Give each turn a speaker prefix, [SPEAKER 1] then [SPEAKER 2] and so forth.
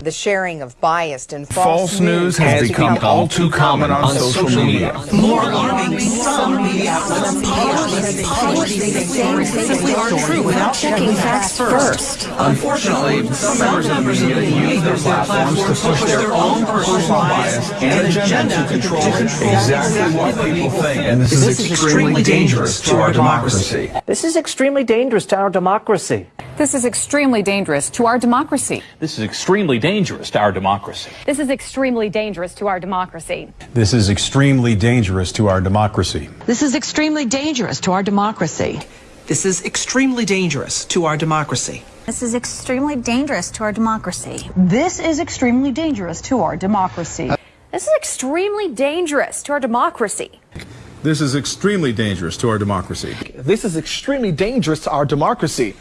[SPEAKER 1] The sharing of biased and false,
[SPEAKER 2] False news has become all too common on social media.
[SPEAKER 3] More alarming, some media outlets publish these things simply aren't true without checking facts first.
[SPEAKER 2] Unfortunately, some members of the media use their platforms to push their own personal bias and agenda to control exactly what people think. And this is extremely dangerous to our democracy.
[SPEAKER 4] This is extremely dangerous to our democracy.
[SPEAKER 5] This is extremely dangerous to our democracy.
[SPEAKER 6] This is extremely dangerous to our democracy.
[SPEAKER 7] This is extremely dangerous to our democracy.
[SPEAKER 8] This is extremely dangerous to our democracy.
[SPEAKER 3] This is extremely dangerous to our democracy.
[SPEAKER 9] This is extremely dangerous to our democracy.
[SPEAKER 10] This is extremely dangerous to our democracy.
[SPEAKER 11] This is extremely dangerous to our democracy.
[SPEAKER 7] This is extremely dangerous to our democracy.
[SPEAKER 12] This is extremely dangerous to our democracy.
[SPEAKER 13] This is extremely dangerous to our democracy.